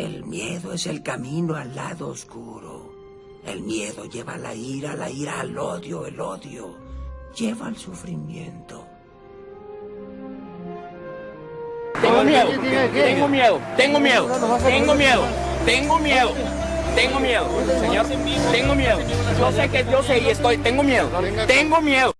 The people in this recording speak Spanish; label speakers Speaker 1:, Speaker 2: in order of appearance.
Speaker 1: El miedo es el camino al lado oscuro. El miedo lleva a la ira, la ira al odio, el odio lleva al sufrimiento.
Speaker 2: Tengo miedo, tengo miedo, tengo miedo, tengo miedo, tengo miedo, tengo miedo, señor, tengo miedo. Yo sé que yo sé y estoy, tengo miedo, tengo miedo.